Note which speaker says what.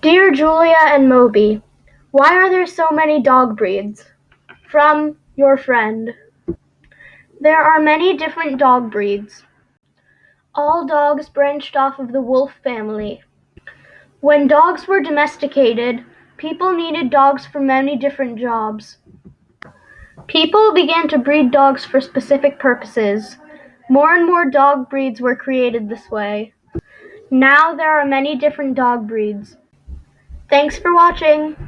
Speaker 1: Dear Julia and Moby, Why are there so many dog breeds? From your friend. There are many different dog breeds. All dogs branched off of the wolf family. When dogs were domesticated, people needed dogs for many different jobs. People began to breed dogs for specific purposes. More and more dog breeds were created this way. Now there are many different dog breeds. Thanks for watching!